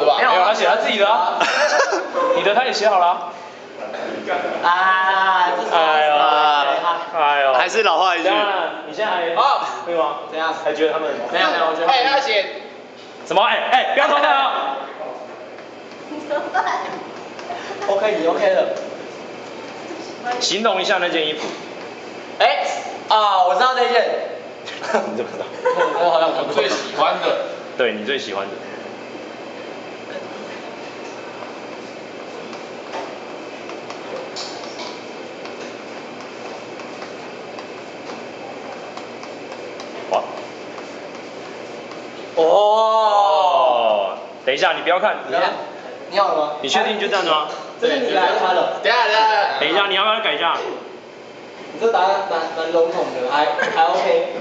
的吧？没有，他写他自己的啊。你的他也写好了啊。啊，这是哎呦，哎呦，还是老话一句你现在还啊？会吗？怎样？还觉得他们没有没有，我觉得哎，他写什么？哎哎，不要偷看啊！OK，你 OK 了。形容一下那件衣服。哎，啊，我知道那件，你怎么知道？我好像我最喜欢的，对你最喜欢的。哇哦，哦，等一下，你不要看，你要，你好了吗？你确定就这样子吗？这是你来他的，等一下等一下，等一下，你要不要改一下？你这答案蛮蛮笼统的，还还 OK。